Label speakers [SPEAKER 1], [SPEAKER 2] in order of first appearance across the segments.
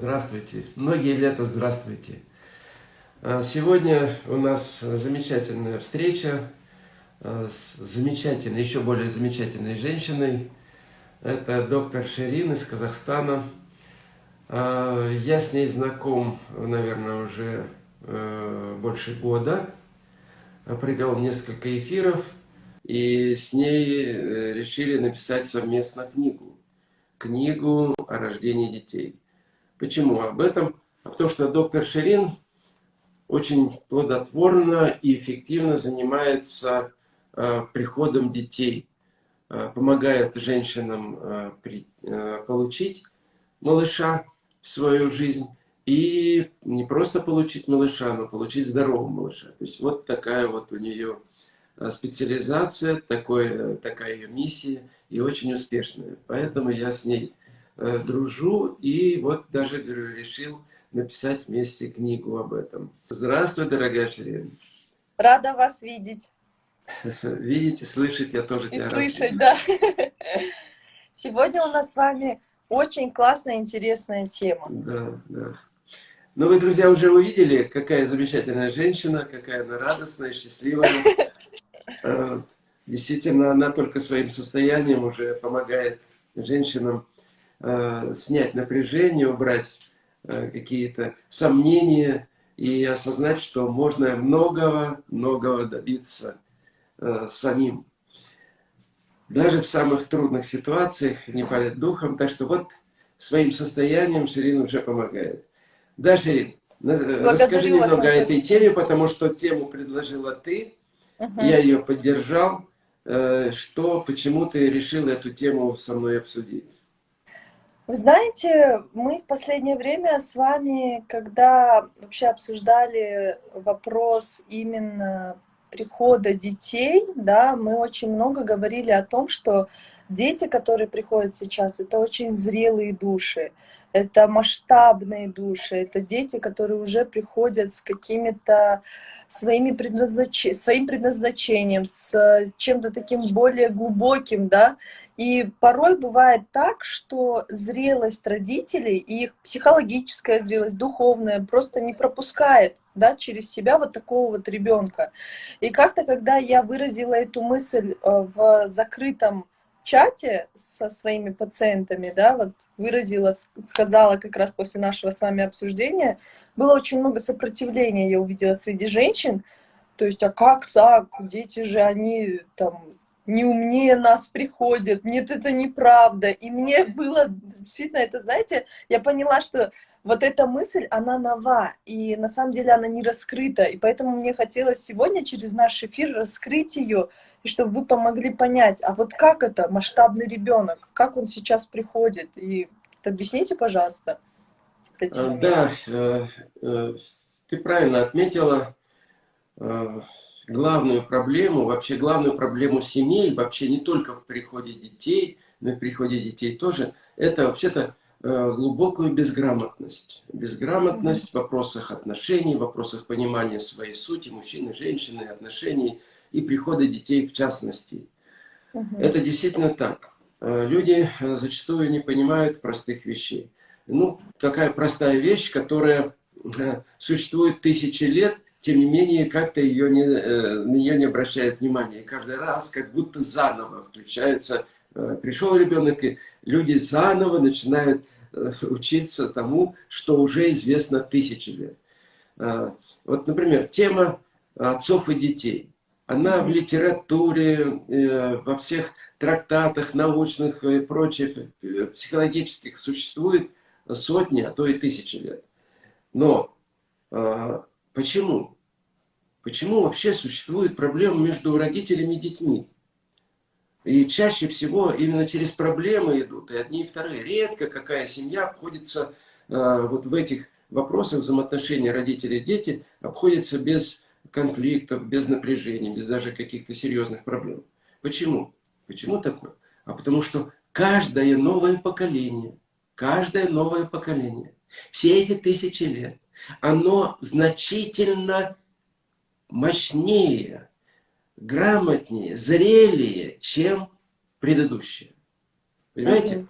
[SPEAKER 1] Здравствуйте. Многие лета здравствуйте. А, сегодня у нас замечательная встреча а, с замечательной, еще более замечательной женщиной. Это доктор Ширин из Казахстана. А, я с ней знаком, наверное, уже больше года. Провел несколько эфиров и с ней э, решили написать совместно книгу. Книгу о рождении детей. Почему об этом? А потому что доктор Ширин очень плодотворно и эффективно занимается э, приходом детей, э, помогает женщинам э, получить малыша в свою жизнь и не просто получить малыша, но получить здорового малыша. То есть вот такая вот у нее специализация, такой, э, такая ее миссия и очень успешная. Поэтому я с ней дружу, и вот даже решил написать вместе книгу об этом. Здравствуй, дорогая Ширин.
[SPEAKER 2] Рада вас видеть.
[SPEAKER 1] Видите, слышать я тоже
[SPEAKER 2] и тебя слышать, да. Сегодня у нас с вами очень классная, интересная тема.
[SPEAKER 1] Да, да. Ну, вы, друзья, уже увидели, какая замечательная женщина, какая она радостная, счастливая. Э, действительно, она только своим состоянием уже помогает женщинам э, снять напряжение, убрать э, какие-то сомнения и осознать, что можно многого, многого добиться э, самим. Даже в самых трудных ситуациях не падать духом. Так что вот своим состоянием Ширин уже помогает. Да, Ширин, Благодарю расскажи немного о этой теме, потому что тему предложила ты, угу. я ее поддержал. Э, что, почему ты решил эту тему со мной обсудить?
[SPEAKER 2] Вы знаете, мы в последнее время с вами, когда вообще обсуждали вопрос именно прихода детей, да, мы очень много говорили о том, что дети, которые приходят сейчас, это очень зрелые души, это масштабные души, это дети, которые уже приходят с какими-то своими предназнач... своим предназначением, с чем-то таким более глубоким, да, и порой бывает так, что зрелость родителей, их психологическая зрелость, духовная, просто не пропускает да, через себя вот такого вот ребенка. И как-то, когда я выразила эту мысль э, в закрытом чате со своими пациентами, да, вот выразила, сказала как раз после нашего с вами обсуждения, было очень много сопротивления, я увидела среди женщин, то есть, а как так, дети же, они там не умнее нас приходят, нет, это неправда. И мне было действительно это, знаете, я поняла, что вот эта мысль, она нова, и на самом деле она не раскрыта. И поэтому мне хотелось сегодня через наш эфир раскрыть ее, и чтобы вы помогли понять, а вот как это масштабный ребенок, как он сейчас приходит. И объясните, пожалуйста.
[SPEAKER 1] А, да, э, э, ты правильно отметила э, главную проблему, вообще главную проблему семей, вообще не только в приходе детей, но и в приходе детей тоже, это вообще-то э, глубокую безграмотность. Безграмотность в вопросах отношений, в вопросах понимания своей сути, мужчины, женщины, отношений и прихода детей в частности. Угу. Это действительно так. Э, люди э, зачастую не понимают простых вещей. Ну, такая простая вещь, которая существует тысячи лет – тем не менее, как-то ее не, э, на нее не обращают внимания. И каждый раз как будто заново включается, э, пришел ребенок, и люди заново начинают э, учиться тому, что уже известно тысячи лет. Вот, например, тема отцов и детей. Она в литературе, во всех трактатах научных и прочих, психологических существует сотни, а то и тысячи лет. Но Почему? Почему вообще существует проблема между родителями и детьми? И чаще всего именно через проблемы идут, и одни и вторые. Редко какая семья обходится э, вот в этих вопросах взаимоотношений родителей и дети, обходится без конфликтов, без напряжения, без даже каких-то серьезных проблем. Почему? Почему такое? А потому что каждое новое поколение, каждое новое поколение, все эти тысячи лет, оно значительно мощнее, грамотнее, зрелее, чем предыдущее. Понимаете?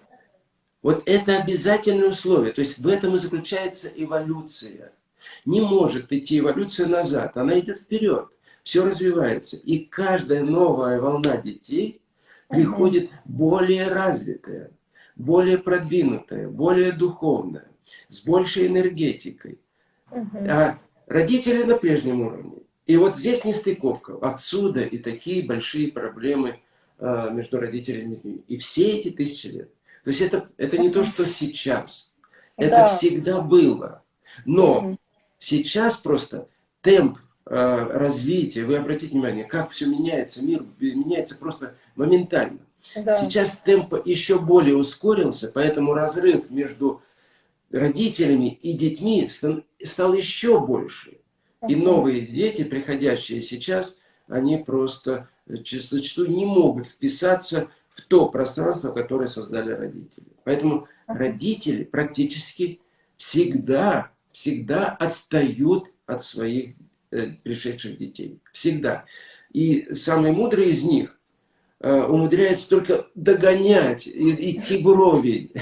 [SPEAKER 1] Вот это обязательное условие. То есть в этом и заключается эволюция. Не может идти эволюция назад, она идет вперед. Все развивается. И каждая новая волна детей приходит угу. более развитая, более продвинутая, более духовная, с большей энергетикой. Угу. А родители на прежнем уровне. И вот здесь нестыковка. Отсюда и такие большие проблемы э, между родителями и детьми. И все эти тысячи лет. То есть это, это не то, что сейчас. Это да. всегда было. Но угу. сейчас просто темп э, развития, вы обратите внимание, как все меняется, мир меняется просто моментально. Да. Сейчас темп еще более ускорился, поэтому разрыв между родителями и детьми стал еще больше. И новые дети, приходящие сейчас, они просто зачастую не могут вписаться в то пространство, которое создали родители. Поэтому родители практически всегда, всегда отстают от своих э, пришедших детей. Всегда. И самые мудрые из них Э, умудряется только догонять, идти вровень.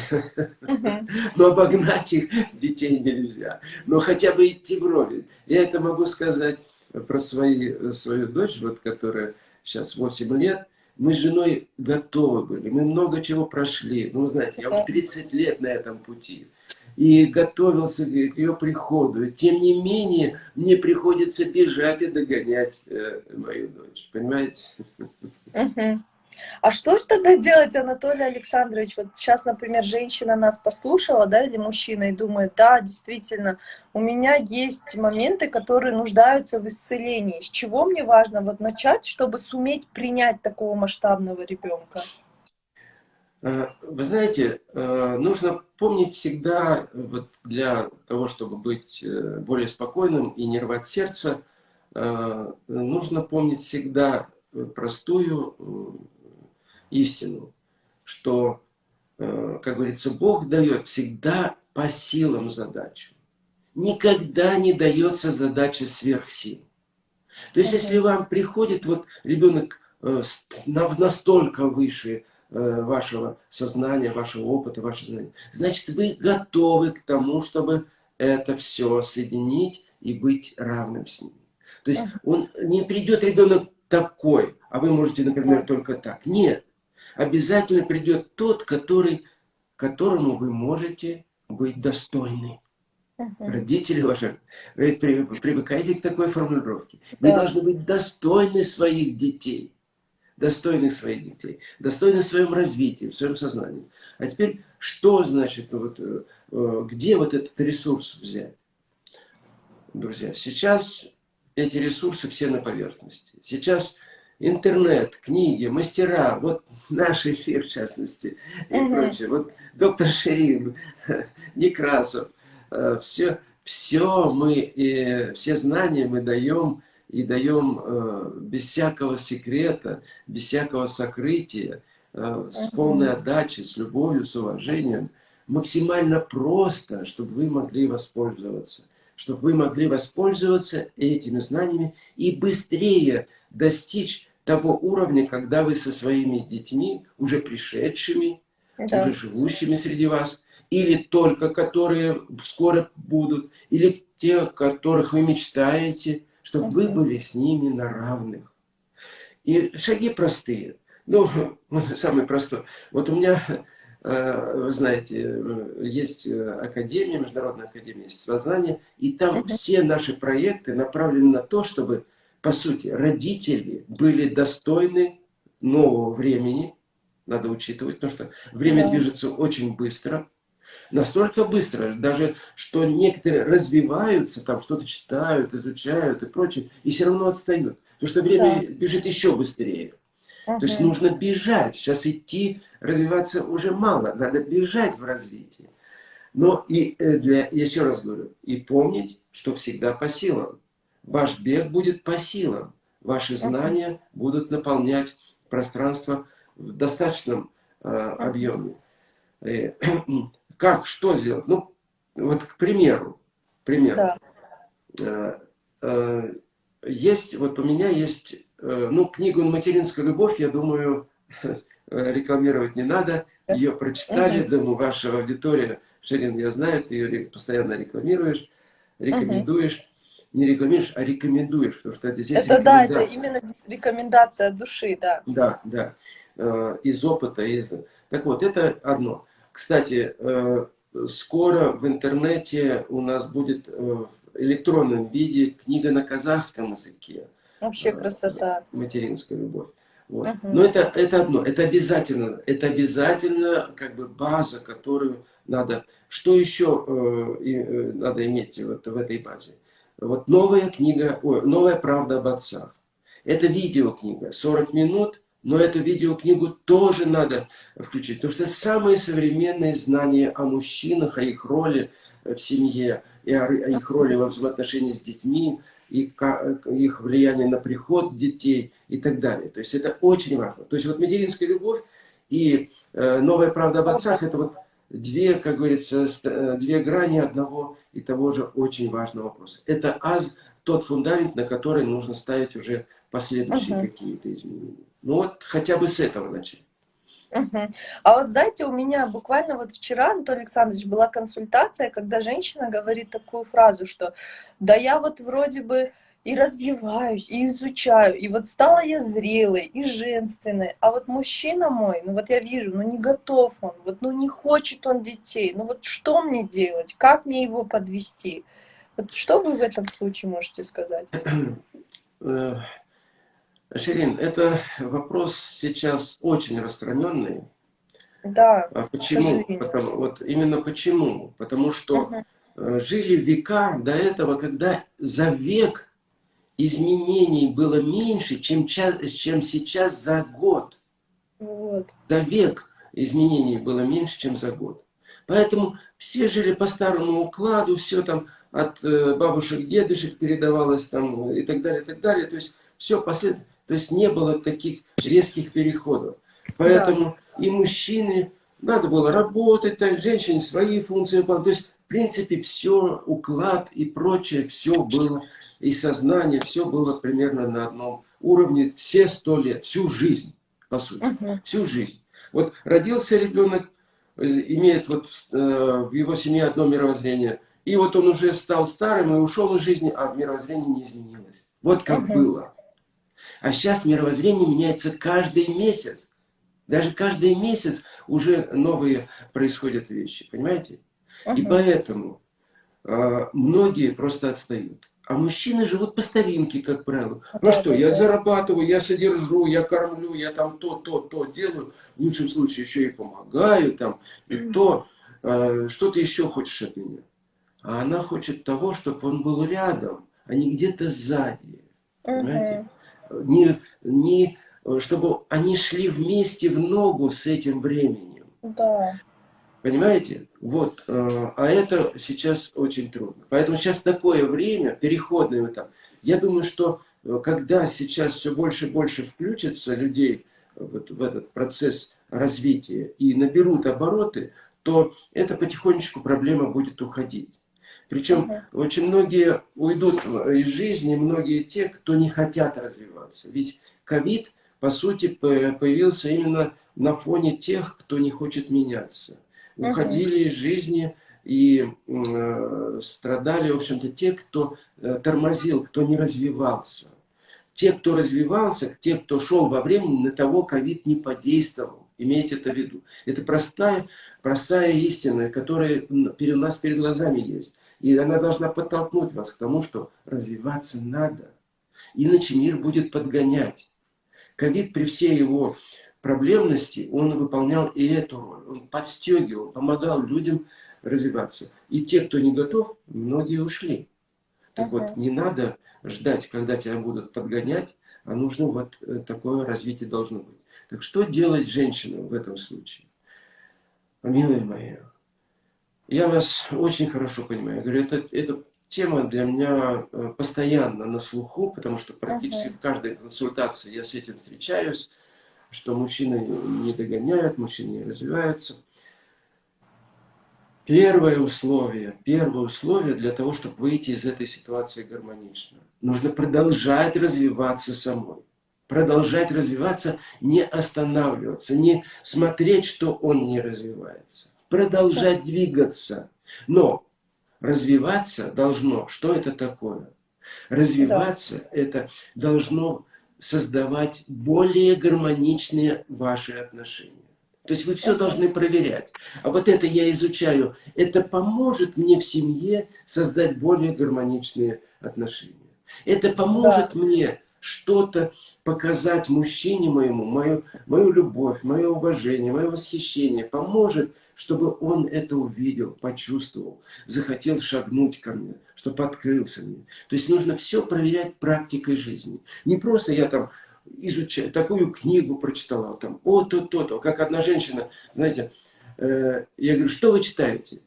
[SPEAKER 1] Но обогнать их детей нельзя. Но хотя бы идти вровень. Я это могу сказать про свои, свою дочь, вот, которая сейчас 8 лет. Мы с женой готовы были, мы много чего прошли. Ну, знаете, я вот 30 лет на этом пути. И готовился к ее приходу. И тем не менее, мне приходится бежать и догонять э, мою дочь. Понимаете?
[SPEAKER 2] Угу. А что же тогда делать, Анатолий Александрович? Вот сейчас, например, женщина нас послушала, да, или мужчина, и думает, да, действительно, у меня есть моменты, которые нуждаются в исцелении. С чего мне важно вот начать, чтобы суметь принять такого масштабного ребенка?
[SPEAKER 1] Э, вы знаете, э, нужно помнить всегда, вот для того, чтобы быть э, более спокойным и не рвать сердце, нужно помнить всегда простую истину, что, э, как говорится, Бог дает всегда по силам задачу. Никогда не дается задача сверх сил. То есть, если вам приходит вот ребенок э, настолько выше э, вашего сознания, вашего опыта, вашего знания, значит, вы готовы к тому, чтобы это все соединить и быть равным с ним. То есть, он не придет ребенок такой, а вы можете, например, только так. Нет обязательно придет тот, который, которому вы можете быть достойны. -huh. Родители ваши, вы привыкаете к такой формулировке. Вы да. должны быть достойны своих детей. Достойны своих детей. Достойны в своем развитии, в своем сознании. А теперь, что значит, вот, э, э, где вот этот ресурс взять? Друзья, сейчас эти ресурсы все на поверхности. Сейчас интернет, книги, мастера, вот наш эфир в частности и угу. прочее. Вот доктор Шерин, Некрасов, э, все, все мы, все знания мы даем и даем э, без всякого секрета, без всякого сокрытия, э, с полной отдачей, с любовью, с уважением, максимально просто, чтобы вы могли воспользоваться чтобы вы могли воспользоваться этими знаниями и быстрее достичь того уровня, когда вы со своими детьми, уже пришедшими, да. уже живущими среди вас, или только которые скоро будут, или те, которых вы мечтаете, чтобы вы были с ними на равных. И шаги простые. Ну, самый простой. Вот у меня, вы знаете, есть Академия, Международная Академия Естествознания, и там все наши проекты направлены на то, чтобы по сути, родители были достойны нового времени, надо учитывать, потому что время да. движется очень быстро, настолько быстро, даже что некоторые развиваются, там что-то читают, изучают и прочее, и все равно отстают, потому что время да. бежит еще быстрее. Угу. То есть нужно бежать, сейчас идти, развиваться уже мало, надо бежать в развитии. Но и э, для, еще раз говорю, и помнить, что всегда по силам. Ваш бег будет по силам. Ваши знания будут наполнять пространство в достаточном э, объеме. И, как, что сделать? Ну, вот к примеру, пример. Да. Э, э, есть, вот у меня есть, э, ну, книгу «Материнская любовь», я думаю, э, рекламировать не надо. Ее прочитали, угу. думаю, ваша аудитория, Шерин, я знаю, ты ее постоянно рекламируешь, рекомендуешь. Угу. Не рекламируешь, а рекомендуешь, потому что это здесь
[SPEAKER 2] Это да, это именно рекомендация души, да.
[SPEAKER 1] Да, да. Э, из опыта, из... Так вот, это одно. Кстати, э, скоро в интернете у нас будет в электронном виде книга на казахском языке.
[SPEAKER 2] Вообще красота.
[SPEAKER 1] Материнская любовь. Вот. Угу. Но это, это одно, это обязательно, это обязательно как бы база, которую надо, что еще э, э, надо иметь вот в этой базе? Вот новая книга, ой, новая правда об отцах. Это видеокнига, 40 минут, но эту видеокнигу тоже надо включить, потому что самые современные знания о мужчинах, о их роли в семье, и о, о их роли во взаимоотношении с детьми, и их влияние на приход детей и так далее. То есть это очень важно. То есть вот материнская любовь и э, новая правда об отцах, это вот две, как говорится, э, две грани одного и того же очень важного вопроса. Это аз, тот фундамент, на который нужно ставить уже последующие угу. какие-то изменения. Ну вот хотя бы с этого начать.
[SPEAKER 2] Угу. А вот знаете, у меня буквально вот вчера, Анатолий Александрович, была консультация, когда женщина говорит такую фразу, что да я вот вроде бы и развиваюсь, и изучаю, и вот стала я зрелой, и женственной, а вот мужчина мой, ну вот я вижу, ну не готов он, вот ну не хочет он детей, ну вот что мне делать, как мне его подвести? Вот что вы в этом случае можете сказать?
[SPEAKER 1] Э, Ширин, это вопрос сейчас очень распространенный.
[SPEAKER 2] Да.
[SPEAKER 1] А почему? Потому, вот именно почему? Потому что угу. жили века до этого, когда за век изменений было меньше, чем, чем сейчас за год.
[SPEAKER 2] Вот.
[SPEAKER 1] За век изменений было меньше, чем за год. Поэтому все жили по старому укладу, все там от э, бабушек, дедушек передавалось там и так далее, и так далее. То есть все последовательно. То есть не было таких резких переходов. Поэтому да. и мужчины, надо было работать, так, женщине свои функции выполнять. То есть, в принципе, все, уклад и прочее, все было, и сознание, все было примерно на одном уровне все сто лет, всю жизнь, по сути, угу. всю жизнь. Вот родился ребенок, имеет вот э, в его семье одно мировоззрение, и вот он уже стал старым и ушел из жизни, а мировоззрение не изменилось. Вот как угу. было. А сейчас мировоззрение меняется каждый месяц. Даже каждый месяц уже новые происходят вещи, понимаете? Uh И поэтому э, многие просто отстают. А мужчины живут по старинке, как правило. Ну что, я зарабатываю, я содержу, я кормлю, я там то, то, то делаю. В лучшем случае еще и помогаю, там, и то. Э, что ты еще хочешь от меня? А она хочет того, чтобы он был рядом, а не где-то сзади. Понимаете? Не, не, чтобы они шли вместе в ногу с этим временем.
[SPEAKER 2] Да.
[SPEAKER 1] Понимаете? Вот. Э, а это сейчас очень трудно. Поэтому сейчас такое время, переходный этап. Я думаю, что э, когда сейчас все больше и больше включится людей вот в этот процесс развития и наберут обороты, то это потихонечку проблема будет уходить. Причем угу. очень многие уйдут из жизни, многие те, кто не хотят развиваться. Ведь ковид, по сути, появился именно на фоне тех, кто не хочет меняться. Угу. Уходили из жизни и э, страдали, в общем-то, те, кто э, тормозил, кто не развивался. Те, кто развивался, те, кто шел во времени, на того ковид не подействовал. Имейте это в виду. Это простая, простая истина, которая у нас перед глазами есть. И она должна подтолкнуть вас к тому, что развиваться надо. Иначе мир будет подгонять. Ковид при всей его проблемности, он выполнял и эту роль. Он подстегивал, помогал людям развиваться. И те, кто не готов, многие ушли. Так вот, не надо ждать, когда тебя будут подгонять, а нужно вот э, такое развитие должно быть. Так что делать женщинам в этом случае? Милые мои, я вас очень хорошо понимаю. Я говорю, это, это тема для меня э, постоянно на слуху, потому что практически uh -huh. в каждой консультации я с этим встречаюсь, что мужчины не догоняют, мужчины не развиваются. Первое условие, первое условие для того, чтобы выйти из этой ситуации гармонично. Нужно продолжать развиваться самой. продолжать развиваться, не останавливаться, не смотреть, что он не развивается. Продолжать двигаться. Но развиваться должно, что это такое? Развиваться да. это должно создавать более гармоничные ваши отношения. То есть вы все должны проверять. А вот это я изучаю. Это поможет мне в семье создать более гармоничные отношения. Это поможет да. мне что-то показать мужчине моему, мою, мою любовь, мое уважение, мое восхищение. Поможет, чтобы он это увидел, почувствовал, захотел шагнуть ко мне, чтобы открылся мне. То есть нужно все проверять практикой жизни. Не просто я там изучаю, такую книгу прочитала, там, о, то, то, то. Как одна женщина, знаете, э, я говорю, что вы читаете?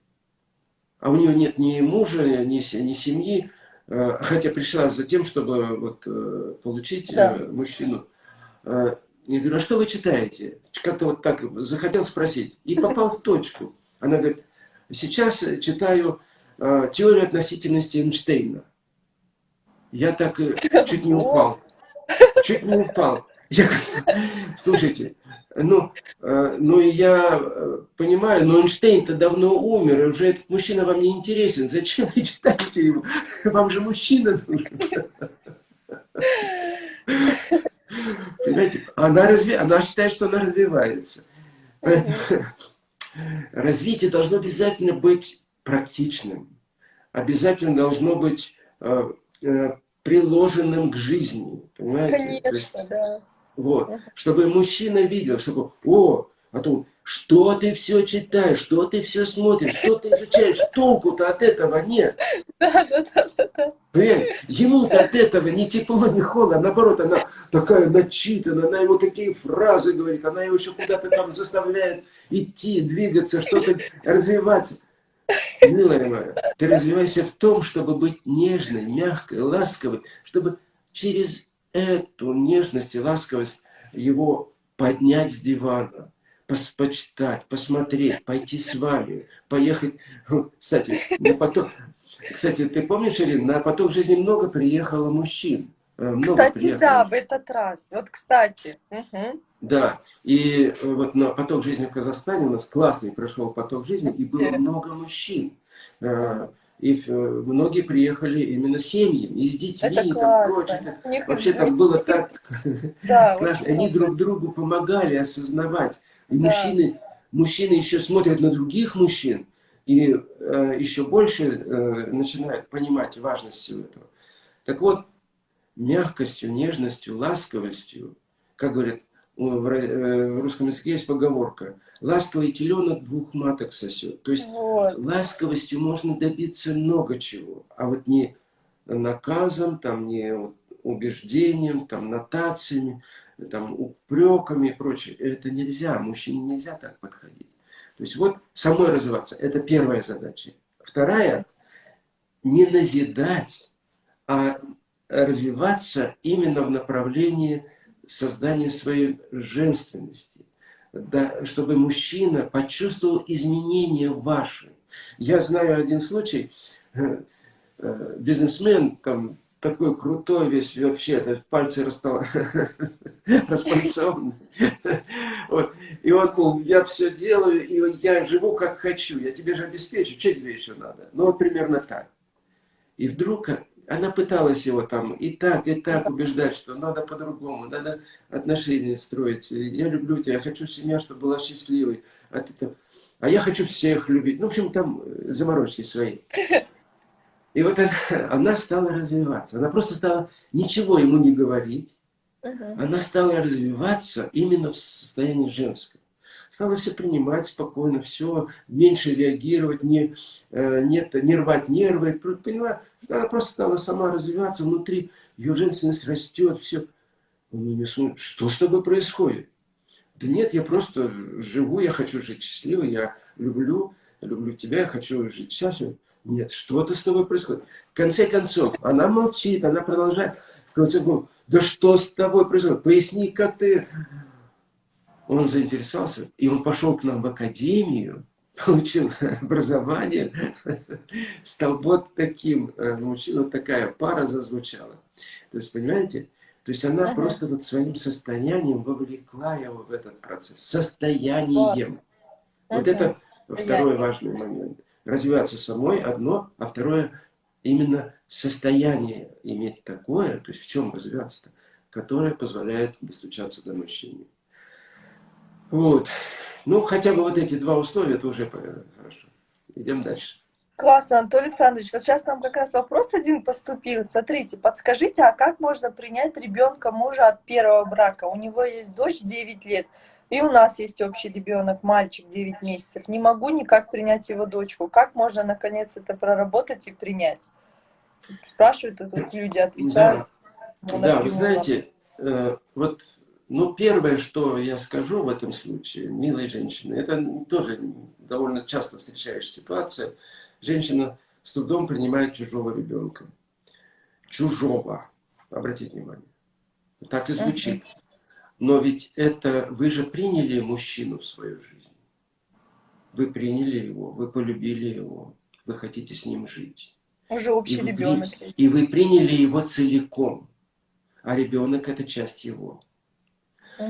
[SPEAKER 1] А у нее нет ни мужа, ни, ни семьи, хотя пришла за тем, чтобы вот, э, получить да. э, мужчину. Э, я говорю, а что вы читаете? Как-то вот так захотел спросить. И попал в точку. Она говорит, сейчас читаю э, теорию относительности Эйнштейна. Я так э, чуть не упал чуть не упал. Я, слушайте, ну, э, ну я э, понимаю, но Эйнштейн-то давно умер, и уже этот мужчина вам не интересен. Зачем вы читаете его? Вам же мужчина нужен. Понимаете, она, разви... она считает, что она развивается. Развитие должно обязательно быть практичным. Обязательно должно быть э, приложенным к жизни. Понимаете?
[SPEAKER 2] Конечно, да.
[SPEAKER 1] Вот. Чтобы мужчина видел, чтобы, о, а то, что ты все читаешь, что ты все смотришь, что ты изучаешь, толку-то от этого нет. Да, да, да, да. Ему-то от этого ни тепло, ни холодно, наоборот, она такая начитана, она ему такие фразы говорит, она его еще куда-то там заставляет идти, двигаться, что-то развиваться. Милая моя, ты развивайся в том, чтобы быть нежной, мягкой, ласковой, чтобы через эту нежность и ласковость его поднять с дивана, почитать, посмотреть, пойти с вами, поехать. Кстати, на поток... Кстати, ты помнишь, Ирина, на поток жизни много приехало мужчин.
[SPEAKER 2] Э, много кстати, приехало. да, в этот раз. Вот, кстати. Угу.
[SPEAKER 1] Да, и э, вот на поток жизни в Казахстане у нас классный прошел поток жизни, и было много мужчин. Э, и многие приехали именно семьями, и с детьми,
[SPEAKER 2] Это
[SPEAKER 1] и там прочее. Вообще там было так да, классно. Они друг другу помогали осознавать. И да. мужчины, мужчины еще смотрят на других мужчин, и э, еще больше э, начинают понимать важность всего этого. Так вот, мягкостью, нежностью, ласковостью, как говорят, э, в русском языке есть поговорка, ласковый теленок двух маток сосет. То есть вот. ласковостью можно добиться много чего, а вот не наказом, там, не убеждением, там, нотациями, там, упреками и прочее. Это нельзя, мужчине нельзя так подходить. То есть вот самой развиваться, это первая задача. Вторая, не назидать, а развиваться именно в направлении создания своей женственности. Да, чтобы мужчина почувствовал изменения ваши. Я знаю один случай, э, э, бизнесмен, там, такой крутой весь вообще, пальцы распальцованы. вот. И он был, я все делаю, и я живу как хочу, я тебе же обеспечу, что тебе еще надо? Ну вот примерно так. И вдруг она пыталась его там и так, и так убеждать, что надо по-другому, надо отношения строить. Я люблю тебя, я хочу семья, чтобы была счастливой. А, ты, а я хочу всех любить. Ну, в общем, там э, заморочки свои. И вот она, она стала развиваться. Она просто стала ничего ему не говорить. Она стала развиваться именно в состоянии женском стала все принимать спокойно, все, меньше реагировать, не, э, нет, не рвать нервы. Поняла, она просто стала сама развиваться внутри, ее женственность растет, все. Он меня смотрит, что с тобой происходит? Да нет, я просто живу, я хочу жить счастливо, я люблю, люблю тебя, я хочу жить счастливо. Нет, что-то с тобой происходит. В конце концов, она молчит, она продолжает. В конце концов, да что с тобой происходит? Поясни, как ты он заинтересовался, и он пошел к нам в академию, получил образование, стал вот таким, мужчина, такая пара зазвучала. То есть, понимаете, То есть она
[SPEAKER 2] Ага.
[SPEAKER 1] просто вот своим состоянием вовлекла его в этот процесс. Состоянием. Вот
[SPEAKER 2] Мгм.
[SPEAKER 1] это второй важный момент. Развиваться самой одно, а второе именно состояние иметь такое, то есть в чем развиваться-то, которое позволяет достучаться до мужчины. Вот. Ну, хотя бы вот эти два условия, это уже э, хорошо. Идем дальше.
[SPEAKER 2] Классно, Анатолий Александрович. Вот сейчас нам как раз вопрос один поступил. Смотрите, подскажите, а как можно принять ребенка мужа от первого брака? У него есть дочь 9 лет, и у нас есть общий ребенок, мальчик 9 месяцев. Не могу никак принять его дочку. Как можно наконец это проработать и принять? Спрашивают, тут люди отвечают. Ну,
[SPEAKER 1] Да, вы знаете, э, вот, ну, первое, что я скажу в этом случае, милые женщины, это тоже довольно часто встречающаяся ситуация. Женщина с трудом принимает чужого ребенка. Чужого. Обратите внимание. Так и звучит. Но ведь это вы же приняли мужчину в свою жизнь. Вы приняли его, вы полюбили его, вы хотите с ним жить.
[SPEAKER 2] Уже общий
[SPEAKER 1] И вы,
[SPEAKER 2] ребенок.
[SPEAKER 1] и вы приняли его целиком, а ребенок это часть его.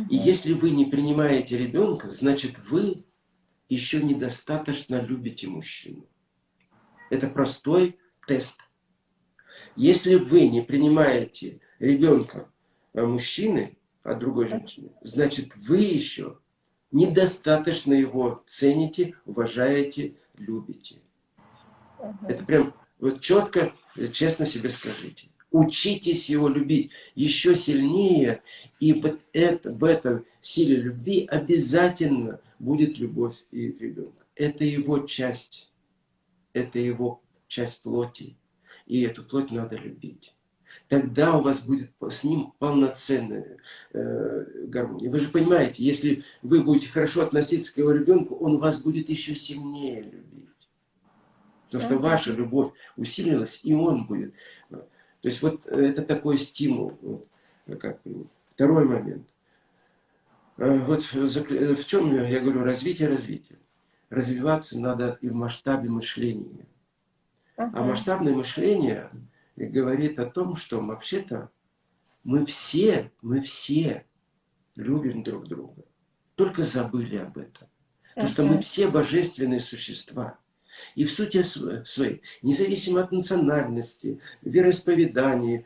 [SPEAKER 1] И если вы не принимаете ребенка, значит вы еще недостаточно любите мужчину. Это простой тест. Если вы не принимаете ребенка а, мужчины от другой женщины, значит вы еще недостаточно его цените, уважаете, любите. Это прям вот четко, честно себе скажите. Учитесь его любить еще сильнее, и вот это, в этом силе любви обязательно будет любовь и ребенка. Это его часть, это его часть плоти, и эту плоть надо любить. Тогда у вас будет с ним полноценная э, гармония. Вы же понимаете, если вы будете хорошо относиться к его ребенку, он вас будет еще сильнее любить. Потому что
[SPEAKER 2] Мгм.
[SPEAKER 1] ваша любовь усилилась, и он будет. То есть вот это такой стимул. Вот, как бы. Второй момент. Э, Вот в чем я говорю развитие, развитие. Развиваться надо и в масштабе мышления. А масштабное мышление говорит о том, что вообще-то мы все, мы все любим друг друга. Только забыли об этом. Потому что мы все божественные существа. И в сути св- своей, независимо от национальности, вероисповедания,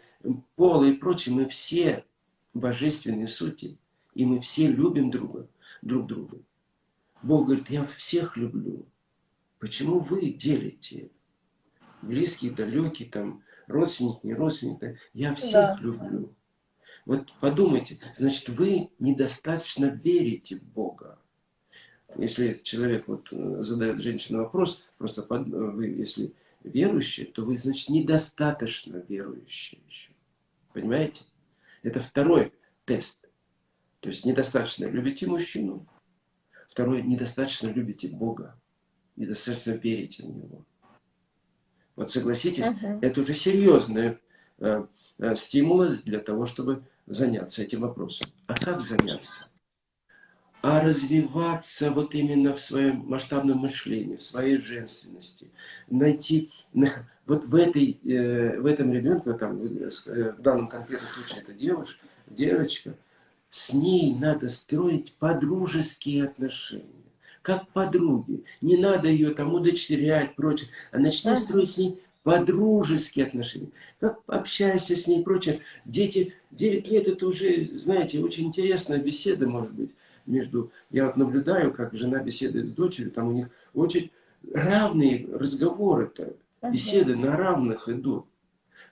[SPEAKER 1] пола и прочее, мы все божественные сути. И мы все любим друга, друг друга. Бог говорит, я всех люблю. Почему вы делите? Близкие, далекие, там, родственник, не родственник. да? Я всех
[SPEAKER 2] Да.
[SPEAKER 1] люблю. Вот подумайте, значит, вы недостаточно верите в Бога. Если человек вот э, задает женщине вопрос, просто под- э, вы, если верующие, то вы, значит, недостаточно верующие еще. Понимаете? Это второй тест. То есть недостаточно любите мужчину. Второе, недостаточно любите Бога. Недостаточно верите в Него. Вот согласитесь,
[SPEAKER 2] Мгм.
[SPEAKER 1] это уже серьезные э, э, стимулы для того, чтобы заняться этим вопросом. А как заняться? А развиваться вот именно в своем масштабном мышлении, в своей женственности. Найти, вот в, этой, э, в этом ребенке, там, э, э, в данном конкретном случае это девушка, девочка, с ней надо строить подружеские отношения. Как подруги. Не надо ее там удочерять, прочее. А начни
[SPEAKER 2] Мгм.
[SPEAKER 1] строить с ней подружеские отношения. Как общайся с ней, прочее. Дети, 9 лет это уже, знаете, очень интересная беседа может быть между... Я вот наблюдаю, как жена беседует с дочерью, там у них очень равные разговоры-то, беседы на равных идут.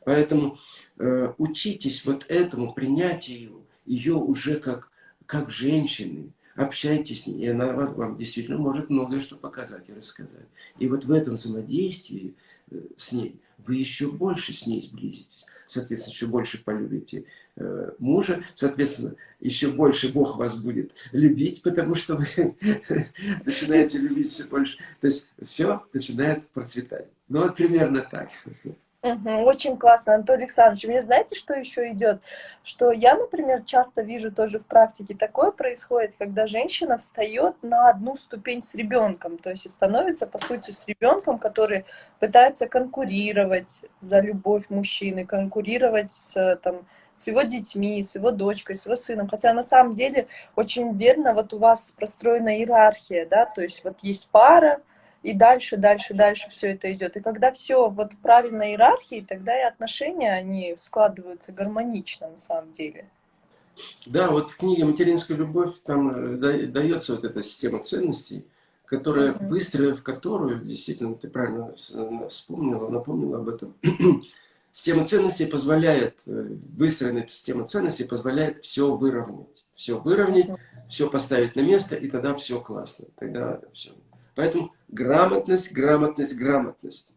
[SPEAKER 1] Поэтому э, учитесь вот этому принятию ее уже как, как женщины. Общайтесь с ней, и она вам, вам действительно может многое что показать и рассказать. И вот в этом взаимодействии э, с ней вы еще больше с ней сблизитесь. Соответственно, еще больше полюбите э, мужа. Соответственно, еще больше Бог вас будет любить, потому что вы начинаете любить все больше. То есть все начинает процветать. Ну вот примерно так.
[SPEAKER 2] Очень классно, Анатолий Александрович. Мне знаете, что еще идет? Что я, например, часто вижу тоже в практике такое происходит, когда женщина встает на одну ступень с ребенком, то есть становится, по сути, с ребенком, который пытается конкурировать за любовь мужчины, конкурировать с, там, с его детьми, с его дочкой, с его сыном. Хотя на самом деле очень верно, вот у вас простроена иерархия, да, то есть вот есть пара, и дальше, дальше, дальше все это идет. И когда все вот правильно иерархии, тогда и отношения, они складываются гармонично на самом деле.
[SPEAKER 1] Да, вот в книге «Материнская любовь» там э, дается вот эта система ценностей, которая, mm-hmm. выстроив которую, действительно, ты правильно вспомнила, напомнила об этом, система ценностей позволяет, э, выстроенная система ценностей позволяет все выровнять. Все выровнять, mm-hmm. все поставить на место, и тогда все классно. Тогда все. Поэтому грамотность, грамотность, грамотность.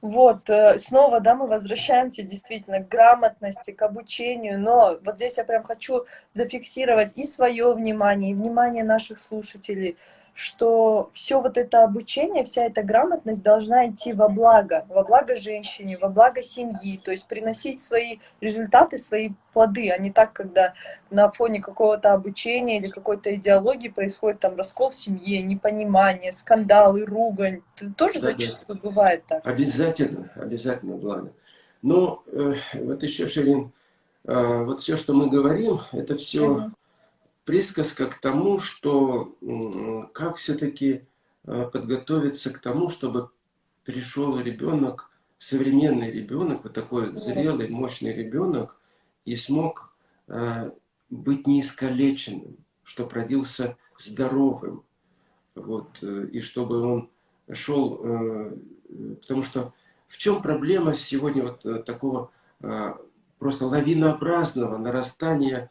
[SPEAKER 2] Вот, э, снова, да, мы возвращаемся действительно к грамотности, к обучению, но вот здесь я прям хочу зафиксировать и свое внимание, и внимание наших слушателей – что все вот это обучение, вся эта грамотность должна идти во благо, во благо женщине, во благо семьи, то есть приносить свои результаты, свои плоды, а не так, когда на фоне какого-то обучения или какой-то идеологии происходит там раскол в семье, непонимание, скандалы, ругань. Это тоже да, зачастую да. бывает так.
[SPEAKER 1] Обязательно, обязательно благо. Но э, вот еще, Ширин, э, вот все, что мы говорим, это все... Uh -huh присказка к тому, что как все-таки э, подготовиться к тому, чтобы пришел ребенок, современный ребенок, вот такой зрелый, мощный ребенок, и смог э, быть неискалеченным, чтобы родился здоровым, вот, э, и чтобы он шел, потому что в чем проблема сегодня вот такого просто лавинообразного нарастания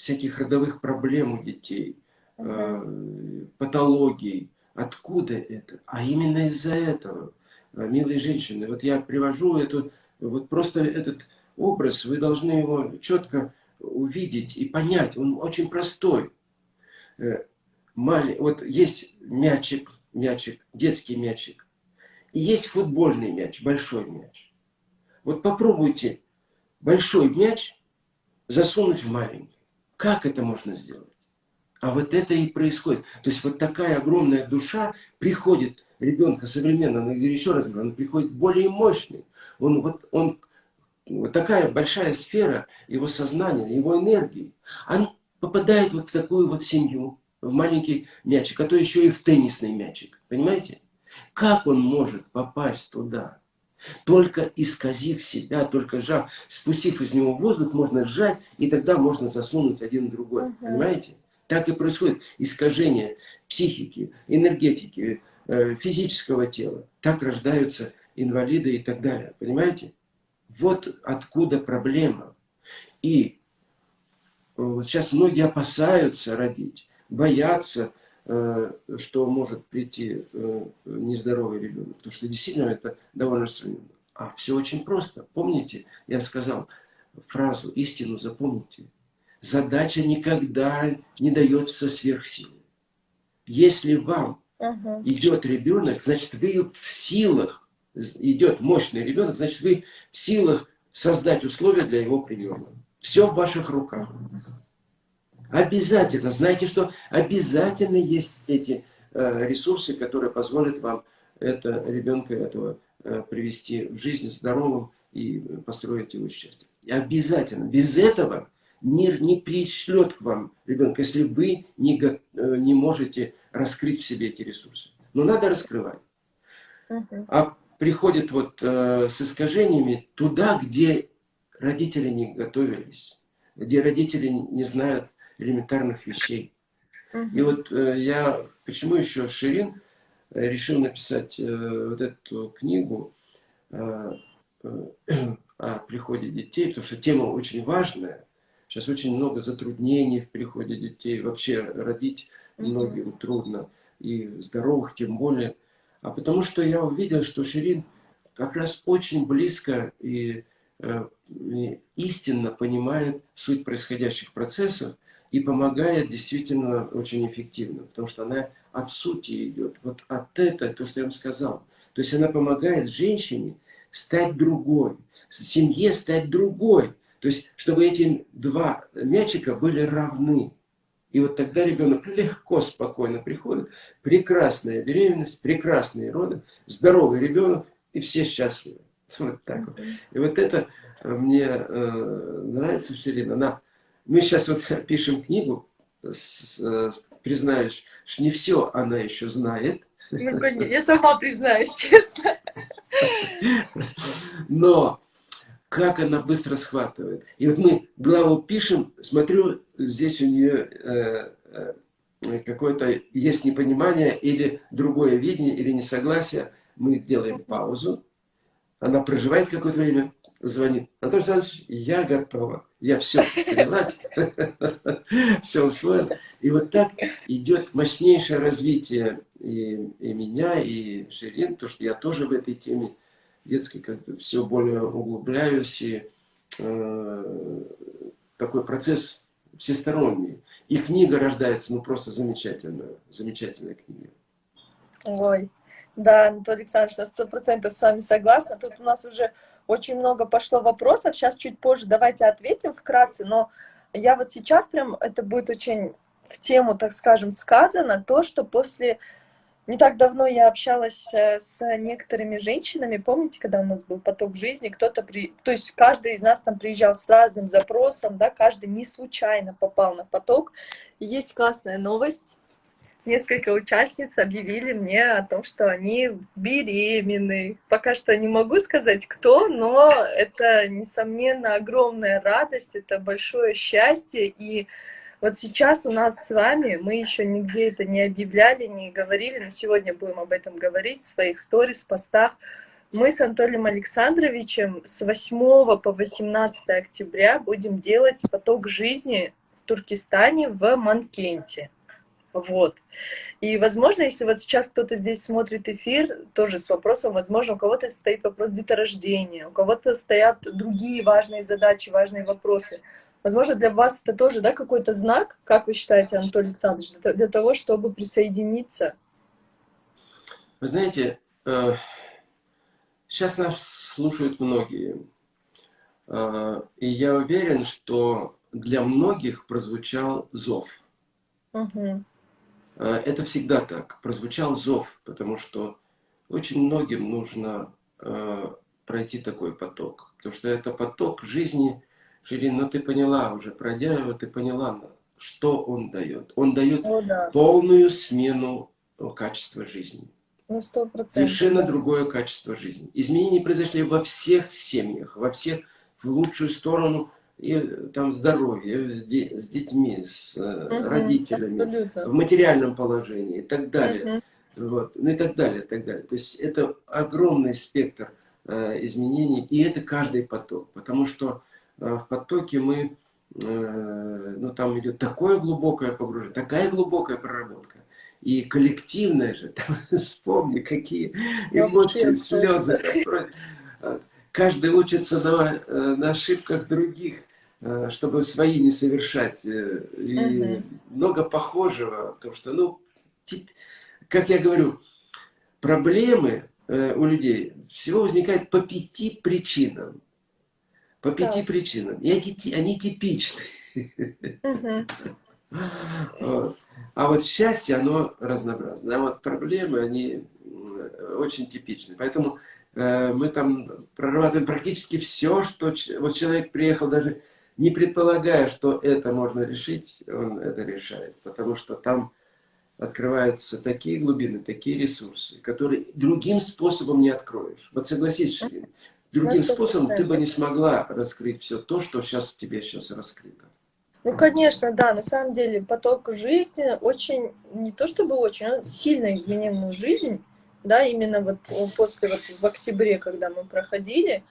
[SPEAKER 1] всяких родовых проблем у детей, э, патологий. Откуда это? А именно из-за этого, э, милые женщины. Вот я привожу эту, вот просто этот образ, вы должны его четко увидеть и понять. Он очень простой. Э, вот есть мячик, мячик, детский мячик. И есть футбольный мяч, большой мяч. Вот попробуйте большой мяч засунуть в маленький. Как это можно сделать? А вот это и происходит. То есть вот такая огромная душа приходит ребенка современного, я еще раз говорю, он приходит более мощный. Он, вот, он, вот такая большая сфера его сознания, его энергии. Он попадает вот в такую вот семью, в маленький мячик, а то еще и в теннисный мячик. Понимаете? Как он может попасть туда? Только исказив себя, только сжав, спустив из него воздух, можно сжать, и тогда можно засунуть один в другой. Угу. Понимаете? Так и происходит искажение психики, энергетики, э, физического тела. Так рождаются инвалиды и так далее. Понимаете? Вот откуда проблема. И э, вот сейчас многие опасаются родить, боятся, что может прийти э, нездоровый ребенок. Потому что действительно это довольно распространено. А все очень просто. Помните, я сказал фразу, истину запомните. Задача никогда не дается сверхсилы. Если вам угу. идет ребенок, значит вы в силах, идет мощный ребенок, значит вы в силах создать условия для его приема. Все в ваших руках. Обязательно. Знаете, что обязательно есть эти э, ресурсы, которые позволят вам это, ребенка этого э, привести в жизнь здоровым и построить его счастье. И обязательно. Без этого мир не пришлет к вам ребенка, если вы не, э, не можете раскрыть в себе эти ресурсы. Но надо раскрывать. А приходит вот э, с искажениями туда, где родители не готовились, где родители не знают элементарных вещей. И вот э, я, почему еще Ширин э, решил написать э, вот эту книгу о приходе детей, потому что тема очень важная. Сейчас очень много затруднений в приходе детей. Вообще родить многим трудно. И здоровых тем более. А потому что я увидел, что Ширин как раз очень близко и, и истинно понимает суть происходящих процессов и помогает действительно очень эффективно, потому что она от сути идет, вот от этого, то, что я вам сказал. То есть она помогает женщине стать другой, семье стать другой. То есть, чтобы эти два мячика были равны. И вот тогда ребенок легко, спокойно приходит. Прекрасная беременность, прекрасные роды, здоровый ребенок, и все счастливы. Вот так вот. И вот это мне э, нравится все время. Она, мы сейчас вот пишем книгу, с, признаюсь, что не все она еще знает.
[SPEAKER 2] Ну, конечно, я сама признаюсь, честно.
[SPEAKER 1] Но как она быстро схватывает. И вот мы главу пишем, смотрю, здесь у нее э, э, какое-то есть непонимание или другое видение, или несогласие. Мы делаем паузу, она проживает какое-то время, звонит. Анатолий Александрович, я готова. Я все поняла, все усвоил. И вот так идет мощнейшее развитие и, меня, и Ширин, то что я тоже в этой теме детской как бы все более углубляюсь, и э, такой процесс всесторонний. И книга рождается, ну просто замечательная, замечательная книга.
[SPEAKER 2] Ой, да, Анатолий Александрович, на сто процентов с вами согласна. Тут у нас уже очень много пошло вопросов, сейчас чуть позже давайте ответим вкратце, но я вот сейчас прям, это будет очень в тему, так скажем, сказано, то, что после не так давно я общалась э, с некоторыми женщинами, помните, когда у нас был поток жизни, кто-то, при... то есть каждый из нас там приезжал с разным запросом, да, каждый не случайно попал на поток. Есть классная новость, несколько участниц объявили мне о том, что они беременны. Пока что не могу сказать, кто, но это, несомненно, огромная радость, это большое счастье, и вот сейчас у нас с вами, мы еще нигде это не объявляли, не говорили, но сегодня будем об этом говорить в своих сторис, постах. Мы с Анатолием Александровичем с 8 по 18 октября будем делать поток жизни в Туркестане в Манкенте. Вот. И, возможно, если вот сейчас кто-то здесь смотрит эфир, тоже с вопросом, возможно, у кого-то стоит вопрос деторождения, у кого-то стоят другие важные задачи, важные вопросы. Возможно, для вас это тоже да, какой-то знак, как вы считаете, Анатолий Александрович, для, для того, чтобы присоединиться?
[SPEAKER 1] Вы знаете, э, сейчас нас слушают многие. Э, и я уверен, что для многих прозвучал зов. Угу. Это всегда так. Прозвучал зов, потому что очень многим нужно пройти такой поток. Потому что это поток жизни, Ширин, ну ты поняла уже, пройдя его, ты поняла, что он дает. Он дает О, да. полную смену э, качества жизни.
[SPEAKER 2] Ну, 100%.
[SPEAKER 1] Совершенно да. другое качество жизни. Изменения произошли во всех семьях, во всех в лучшую сторону и там здоровье, с детьми, с угу, родителями, абсолютно. в материальном положении и так далее. Угу. Вот, ну и так далее, и так далее. То есть это огромный спектр э, изменений, и это каждый поток, потому что Э, в потоке мы, э, ну там идет такое глубокое погружение, такая глубокая проработка. И коллективное же, там, вспомни, какие эмоции, слезы. Каждый учится на, э, на ошибках других, чтобы свои не совершать. И угу. много похожего, потому что, ну, как я говорю, проблемы у людей всего возникают по пяти причинам. По пяти да. причинам. И эти, они типичны. Угу. Вот. А вот счастье, оно разнообразно. А вот проблемы, они очень типичны. Поэтому э, мы там прорабатываем практически все, что... Вот человек приехал даже не предполагая, что это можно решить, он это решает. Потому что там открываются такие глубины, такие ресурсы, которые другим способом не откроешь. Вот согласись, Ширин, Другим способом ты бы не смогла раскрыть все то, что сейчас в тебе сейчас раскрыто.
[SPEAKER 2] Ну, конечно, да, на самом деле поток жизни очень, не то чтобы очень, он сильно изменил мою жизнь, да, именно вот после, вот в октябре, когда мы проходили,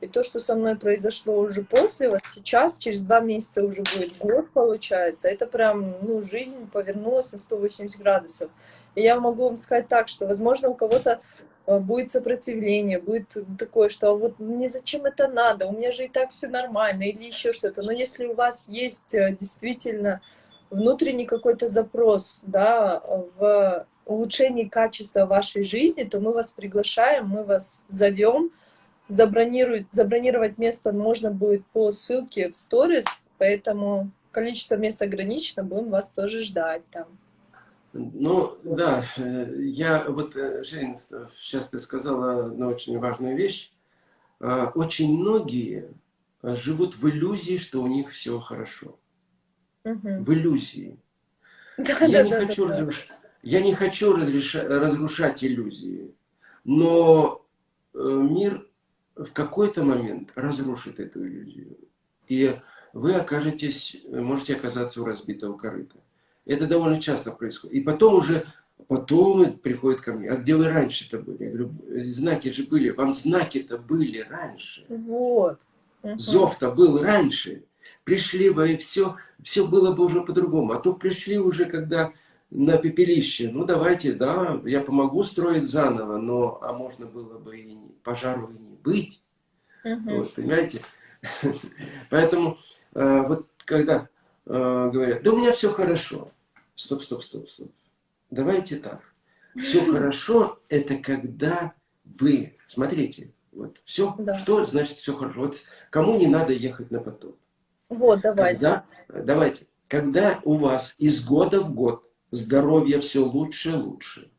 [SPEAKER 2] и то, что со мной произошло уже после, вот сейчас, через два месяца уже будет год, получается, это прям, ну, жизнь повернулась на 180 градусов. И я могу вам сказать так, что, возможно, у кого-то Э, будет сопротивление, будет такое, что вот мне зачем это надо, у меня же и так все нормально, или еще что-то. Но если у вас есть э, действительно внутренний какой-то запрос да, в улучшении качества вашей жизни, то мы вас приглашаем, мы вас зовем, забронировать, забронировать место можно будет по ссылке в сторис, поэтому количество мест ограничено, будем вас тоже ждать там.
[SPEAKER 1] Ну, да, я вот, э, Жень, сейчас ты сказала одну очень важную вещь. а, очень многие живут в иллюзии, что у них все хорошо.
[SPEAKER 2] Мгм.
[SPEAKER 1] В иллюзии.
[SPEAKER 2] Да,
[SPEAKER 1] Я
[SPEAKER 2] да,
[SPEAKER 1] не
[SPEAKER 2] да, да,
[SPEAKER 1] хочу,
[SPEAKER 2] да.
[SPEAKER 1] разруш- я не хочу разреша- разрушать иллюзии, но э, мир в какой-то момент разрушит эту иллюзию. И вы окажетесь, можете оказаться у разбитого корыта. Это довольно часто происходит. И потом уже, потом приходит ко мне, а где вы раньше-то были? Я говорю, знаки же были, вам знаки-то были раньше.
[SPEAKER 2] Вот.
[SPEAKER 1] Зов-то был раньше. Пришли бы, и все, все было бы уже по-другому. А то пришли уже, когда на пепелище. Ну, давайте, да, я помогу строить заново, но, а можно было бы и пожару и не быть.
[SPEAKER 2] Мгм.
[SPEAKER 1] Вот, понимаете? Поэтому, э, вот когда э, говорят, да у меня все хорошо. Стоп, стоп, стоп, стоп. Давайте так. Все хорошо, это когда вы, смотрите, вот все,
[SPEAKER 2] Да.
[SPEAKER 1] что значит все хорошо. Вот кому не надо ехать на поток?
[SPEAKER 2] Вот, давайте.
[SPEAKER 1] Когда, давайте, когда у вас из года в год здоровье все лучше и лучше,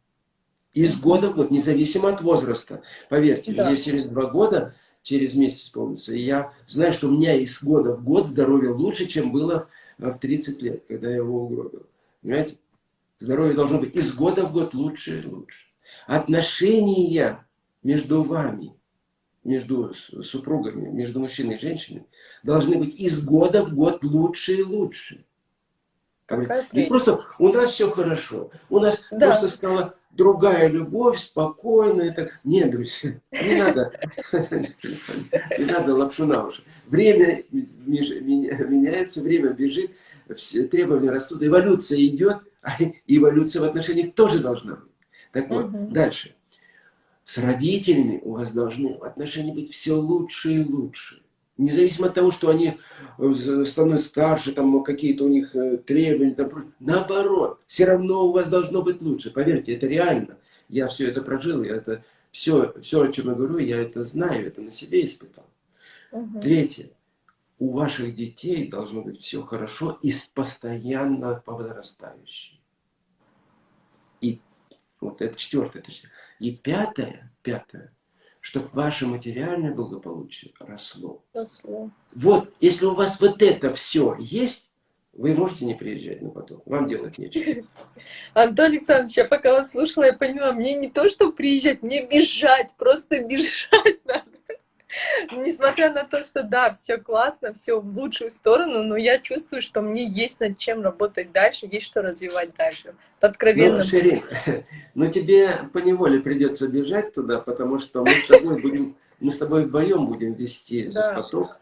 [SPEAKER 1] из года в год, независимо от возраста, поверьте,
[SPEAKER 2] Да.
[SPEAKER 1] мне 72 года через месяц исполнится, и я знаю, что у меня из года в год здоровье лучше, чем было в 30 лет, когда я его угробил. Понимаете? Здоровье должно быть из года в год лучше и лучше. Отношения между вами, между супругами, между мужчиной и женщиной, должны быть из года в год лучше и лучше.
[SPEAKER 2] Какая
[SPEAKER 1] Не
[SPEAKER 2] прелесть.
[SPEAKER 1] просто у нас все хорошо, у нас
[SPEAKER 2] Да.
[SPEAKER 1] просто стала другая любовь, спокойная. Так... Нет, друзья, не надо, не надо лапшу на уши. Время меняется, время бежит, требования растут, эволюция идет, а эволюция в отношениях тоже должна быть. Так вот, дальше. С родителями у вас должны отношения быть все лучше и лучше. Независимо от того, что они э, становятся старше, там какие-то у них э, требования, там наоборот, все равно у вас должно быть лучше. Поверьте, это реально. Я все это прожил, я это все, все, о чем я говорю, я это знаю, это на себе испытал.
[SPEAKER 2] Мгм.
[SPEAKER 1] Третье. У ваших детей должно быть все хорошо и постоянно возрастающее. И вот это четвертое. это четвертое. И пятое, пятое, чтобы ваше материальное благополучие росло.
[SPEAKER 2] Росло.
[SPEAKER 1] Вот, если у вас вот это все есть, вы можете не приезжать на поток. Вам делать нечего.
[SPEAKER 2] Антон Александрович, я пока вас слушала, я поняла, мне не то, что приезжать, мне бежать, просто бежать надо. Несмотря на то, что да, все классно, все в лучшую сторону, но я чувствую, что мне есть над чем работать дальше, есть что развивать дальше. Откровенно.
[SPEAKER 1] Ну, Шерин, ну тебе поневоле придется бежать туда, потому что мы с тобой будем, мы с тобой вдвоем будем вести
[SPEAKER 2] Да.
[SPEAKER 1] поток.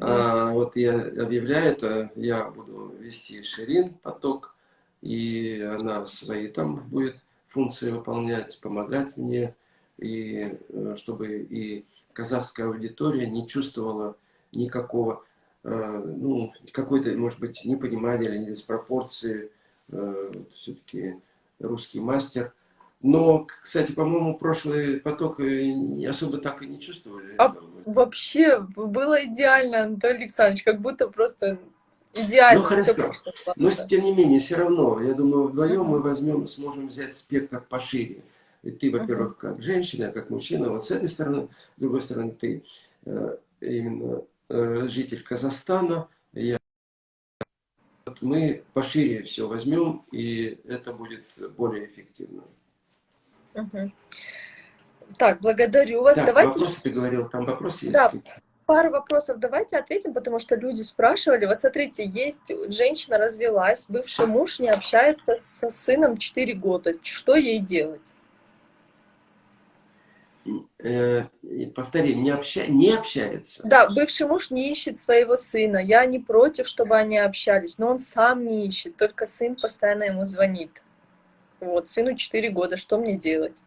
[SPEAKER 1] А, вот я объявляю это, я буду вести Ширин поток, и она свои там будет функции выполнять, помогать мне, и э, чтобы и казахская аудитория не чувствовала никакого, э, ну, какой-то, может быть, непонимания или диспропорции. Все-таки русский мастер. Но, кстати, по-моему, прошлый поток э, особо так и не чувствовали.
[SPEAKER 2] А Вообще было идеально, Антон Александрович, как будто просто идеально
[SPEAKER 1] Ну,
[SPEAKER 2] все
[SPEAKER 1] хорошо.
[SPEAKER 2] прошло
[SPEAKER 1] Но тем не менее, все равно, я думаю, вдвоем мы возьмем, сможем взять спектр пошире. И ты, во-первых, как женщина, как мужчина, вот с этой стороны, с другой стороны, ты э, именно э, житель Казахстана, я вот мы пошире все возьмем, и это будет более эффективно.
[SPEAKER 2] Мгм. Так, благодарю вас.
[SPEAKER 1] Так,
[SPEAKER 2] Давайте
[SPEAKER 1] вопросы ты говорил, там вопросы есть?
[SPEAKER 2] Да. пару вопросов давайте ответим, потому что люди спрашивали. Вот смотрите, есть женщина развелась, бывший муж не общается со сыном 4 года. Что ей делать?
[SPEAKER 1] Э, повтори, не, обща... не общается?
[SPEAKER 2] Да, бывший муж не ищет своего сына. Я не против, чтобы они общались, но он сам не ищет, только сын постоянно ему звонит. Вот, сыну 4 года, что мне делать?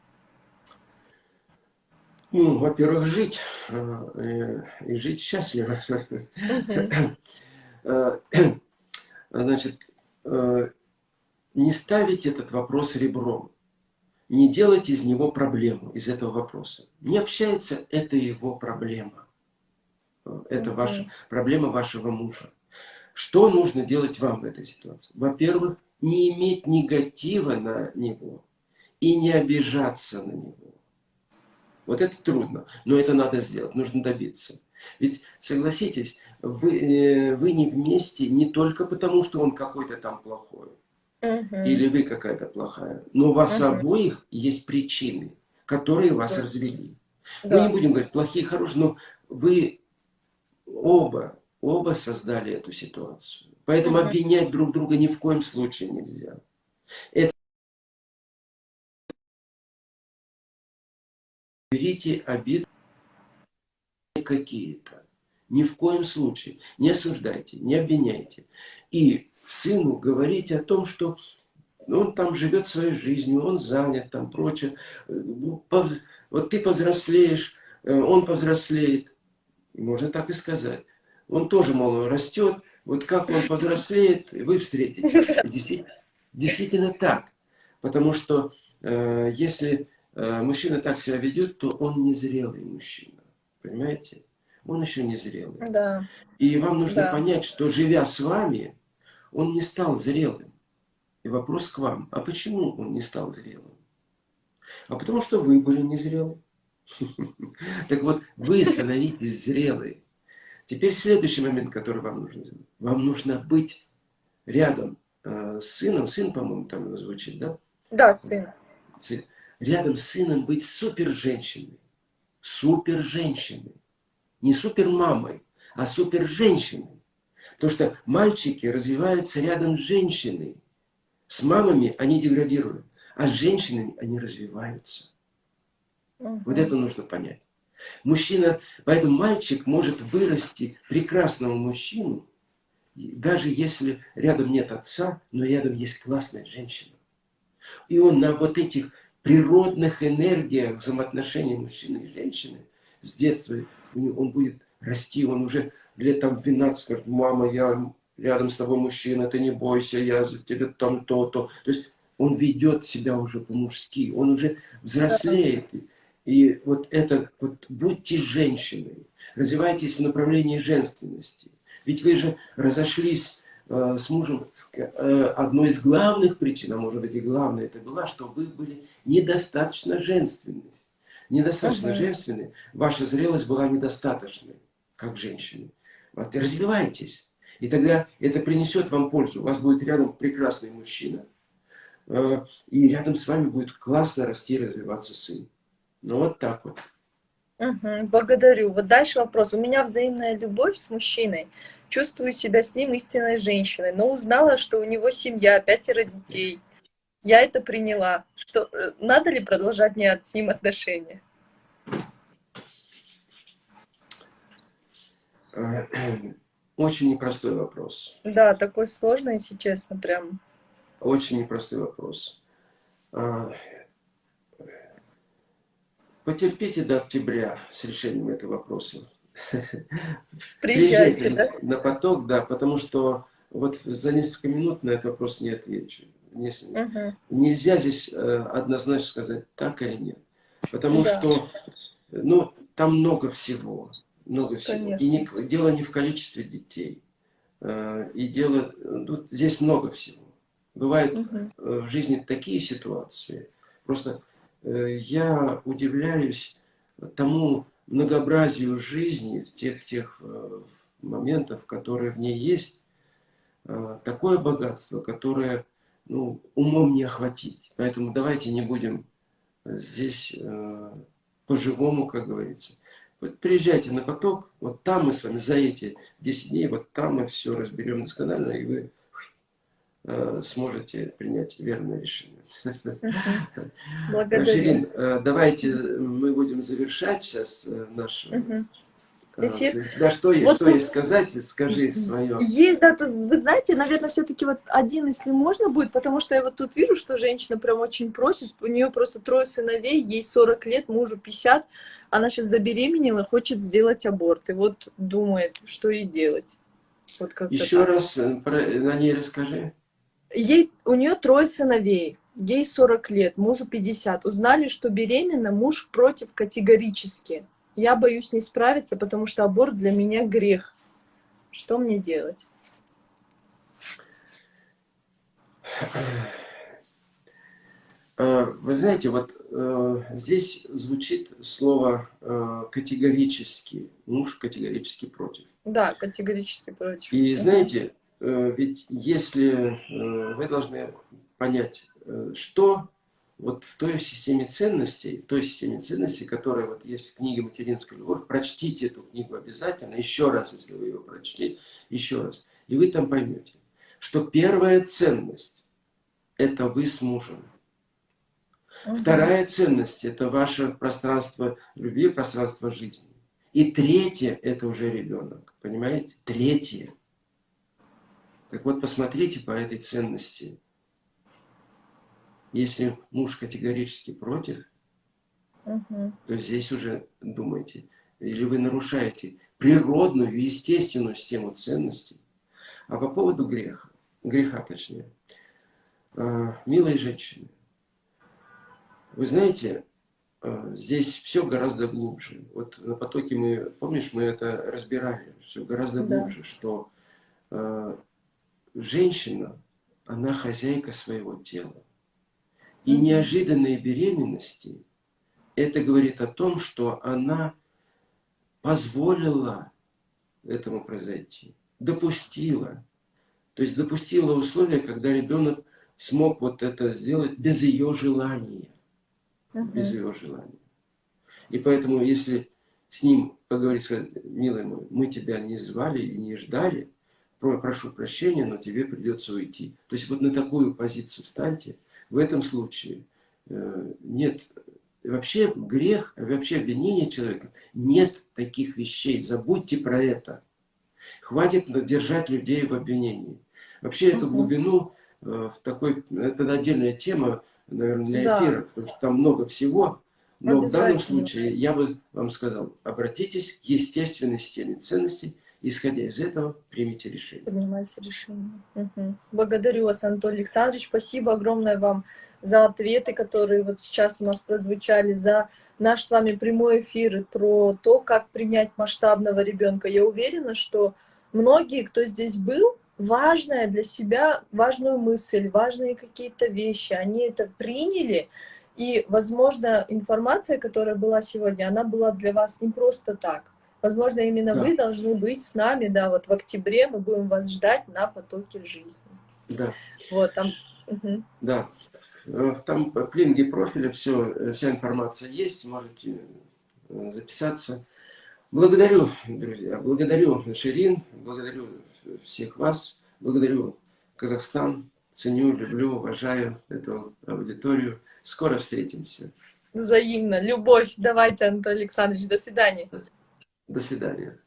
[SPEAKER 1] Ну, во-первых, жить э, э, и жить счастливо.
[SPEAKER 2] Мгм.
[SPEAKER 1] Э, Значит, э, не ставить этот вопрос ребром. Не делать из него проблему, из этого вопроса. Не общается, это его проблема. Это ваша проблема вашего мужа. Что нужно делать вам в этой ситуации? Во-первых, не иметь негатива на него и не обижаться на него. Вот это трудно, но это надо сделать, нужно добиться. Ведь, согласитесь, вы, э, вы не вместе не только потому, что он какой-то там плохой, угу. или вы какая-то плохая, но у вас угу. обоих есть причины, которые вас да. развели. Да. Мы не будем говорить плохие, хорошие, но вы оба, оба создали эту ситуацию. Поэтому угу. обвинять друг друга ни в коем случае нельзя. Это берите обиды какие-то. Ни в коем случае. Не осуждайте, не обвиняйте. И сыну говорите о том, что он там живет своей жизнью, он занят, там прочее. Вот ты повзрослеешь, э, он повзрослеет. Можно так и сказать. Он тоже, мол, растет. Вот как он повзрослеет, вы встретитесь. Действительно, действительно так. Потому что э, если э, мужчина так себя ведет, то он незрелый мужчина. Понимаете? Он еще не зрелый.
[SPEAKER 2] Да.
[SPEAKER 1] И вам нужно да. понять, что живя с вами, он не стал зрелым. И вопрос к вам, а почему он не стал зрелым? А потому что вы были незрелы. Так вот, вы становитесь зрелые. Теперь следующий момент, который вам нужно сделать. Вам нужно быть рядом э, с сыном. Сын, по-моему, там звучит, да?
[SPEAKER 2] Да, сын.
[SPEAKER 1] Рядом с сыном быть супер женщиной. Супер женщиной. Не супер мамой, а супер женщиной. Потому что мальчики развиваются рядом с женщиной. С мамами они деградируют, а с женщинами они развиваются. Угу. Вот это нужно понять. Мужчина, поэтому мальчик может вырасти прекрасного мужчину, даже если рядом нет отца, но рядом есть классная женщина. И он на вот этих природных энергиях взаимоотношений мужчины и женщины с детства, он будет расти, он уже лет там 12 скажет, мама, я рядом с тобой мужчина, ты не бойся, я за тебя там то-то. То есть он ведет себя уже по-мужски, он уже взрослеет. И вот это, вот будьте женщиной, развивайтесь в направлении женственности. Ведь вы же разошлись э, с мужем, э, одной из главных причин, а может быть и главная это была, что вы были недостаточно женственны. Недостаточно -huh. женственны, ваша зрелость была недостаточной, как женщины. Вот, развивайтесь. И тогда это принесет вам пользу. У вас будет рядом прекрасный мужчина, э, и рядом с вами будет классно расти и развиваться сын. Ну вот так вот.
[SPEAKER 2] Угу, благодарю. Вот дальше вопрос. У меня взаимная любовь с мужчиной. Чувствую себя с ним истинной женщиной, но узнала, что у него семья, пятеро детей. Я это приняла. Что, э, надо ли продолжать мне с ним отношения?
[SPEAKER 1] Очень непростой вопрос.
[SPEAKER 2] Да, такой сложный, если честно, прям.
[SPEAKER 1] Очень непростой вопрос. А, потерпите до октября с решением этого вопроса.
[SPEAKER 2] Приезжайте, да?
[SPEAKER 1] На поток, да, потому что вот за несколько минут на этот вопрос не отвечу. Не, угу. Нельзя здесь э, однозначно сказать так или нет. Потому да. что, ну, там много всего много всего. Конечно. И не, дело не в количестве детей. Э, и дело, тут здесь много всего. Бывают угу. в жизни такие ситуации. Просто э, я удивляюсь тому многообразию жизни, тех, тех моментов, которые в ней есть. Такое богатство, которое ну, умом не охватить. Поэтому давайте не будем здесь по-живому, как говорится. Вот приезжайте на поток, вот там мы с вами за эти 10 дней, вот там мы все разберем досконально, и вы э, сможете принять верное решение.
[SPEAKER 2] Благодарю.
[SPEAKER 1] Ширин, э, давайте мы будем завершать сейчас э, наш а, эфир. Да, что есть, вот, что есть сказать, скажи свое.
[SPEAKER 2] Есть, да, то, вы знаете, наверное, все-таки вот один, если можно будет, потому что я вот тут вижу, что женщина прям очень просит, у нее просто трое сыновей, ей 40 лет, мужу 50, она сейчас забеременела, хочет сделать аборт, и вот думает, что ей делать.
[SPEAKER 1] Вот Еще так. раз э, про, на ней расскажи.
[SPEAKER 2] Ей, у нее трое сыновей, ей 40 лет, мужу 50. Узнали, что беременна, муж против категорически. Я боюсь не справиться, потому что аборт для меня грех. Что мне делать?
[SPEAKER 1] э, вы знаете, вот э, здесь звучит слово э, категорически, муж категорически против.
[SPEAKER 2] Да, категорически против.
[SPEAKER 1] И знаете, э, ведь если э, вы должны понять, э, что вот в той системе ценностей, в той системе ценностей, которая вот есть в книге «Материнская любовь», прочтите эту книгу обязательно, еще раз, если вы ее прочли, еще раз. И вы там поймете, что первая ценность – это вы с мужем. Угу. Вторая ценность – это ваше пространство любви, пространство жизни. И третье – это уже ребенок. Понимаете? Третье. Так вот, посмотрите по этой ценности – если муж категорически против, угу. то здесь уже думайте, или вы нарушаете природную, естественную систему ценностей. А по поводу греха, греха точнее, а, милые женщины, вы знаете, а, здесь все гораздо глубже. Вот на потоке мы, помнишь, мы это разбирали, все гораздо глубже, да. что а, женщина, она хозяйка своего тела. И неожиданные беременности, это говорит о том, что она позволила этому произойти, допустила. То есть допустила условия, когда ребенок смог вот это сделать без ее желания. Uh Без ее желания. И поэтому, если с ним поговорить, сказать, милый мой, мы тебя не звали и не ждали, прошу прощения, но тебе придется уйти. То есть вот на такую позицию встаньте, в этом случае э, нет, вообще грех, вообще обвинение человека, нет таких вещей, забудьте про это. Хватит держать людей в обвинении. Вообще эту глубину э, в такой, это отдельная тема, наверное, для эфира, да. потому что там много всего. Но в данном случае я бы вам сказал, обратитесь к естественной системе ценностей, исходя из этого, примите решение.
[SPEAKER 2] Принимайте решение. Угу. Благодарю вас, Анатолий Александрович. Спасибо огромное вам за ответы, которые вот сейчас у нас прозвучали, за наш с вами прямой эфир про то, как принять масштабного ребенка. Я уверена, что многие, кто здесь был, важная для себя, важную мысль, важные какие-то вещи, они это приняли, и, возможно, информация, которая была сегодня, она была для вас не просто так. Возможно, именно да. вы должны быть с нами, да, вот в октябре мы будем вас ждать на потоке жизни.
[SPEAKER 1] Да.
[SPEAKER 2] Вот, там...
[SPEAKER 1] Угу. Да. Э, там в клинге профиля все, э, вся информация есть, можете э, записаться. Благодарю, друзья, благодарю Ширин, благодарю всех вас, благодарю Казахстан, ценю, люблю, уважаю эту аудиторию. Скоро встретимся.
[SPEAKER 2] Взаимно. Любовь. Давайте, Антон Александрович. До свидания.
[SPEAKER 1] До свидания.